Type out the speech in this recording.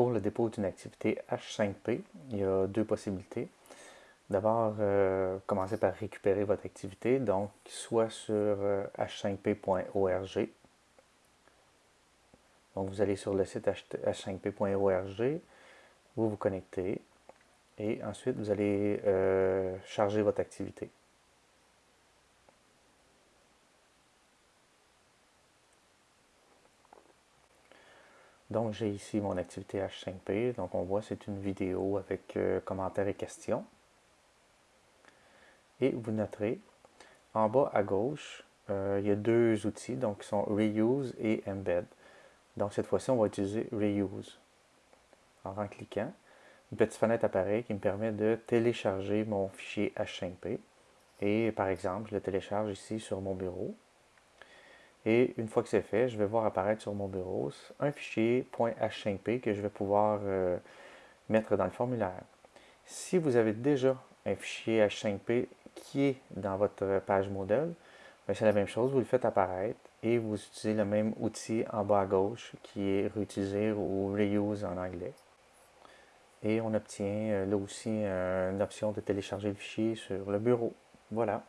pour le dépôt d'une activité H5P, il y a deux possibilités. D'abord, euh, commencez par récupérer votre activité, donc soit sur h5p.org. Donc vous allez sur le site h5p.org, vous vous connectez et ensuite vous allez charger votre activité. Donc, j'ai ici mon activité H5P. Donc, on voit c'est une vidéo avec euh, commentaires et questions. Et vous noterez, en bas à gauche, euh, il y a deux outils, donc qui sont Reuse et Embed. Donc, cette fois-ci, on va utiliser Reuse. Alors, en cliquant, une petite fenêtre apparaît qui me permet de télécharger mon fichier H5P. Et par exemple, je le télécharge ici sur mon bureau. Et une fois que c'est fait, je vais voir apparaître sur mon bureau un fichier .h5p que je vais pouvoir euh, mettre dans le formulaire. Si vous avez déjà un fichier H5p qui est dans votre page modèle, ben, c'est la même chose, vous le faites apparaître et vous utilisez le même outil en bas à gauche qui est réutiliser ou reuse en anglais. Et on obtient euh, là aussi une option de télécharger le fichier sur le bureau. Voilà.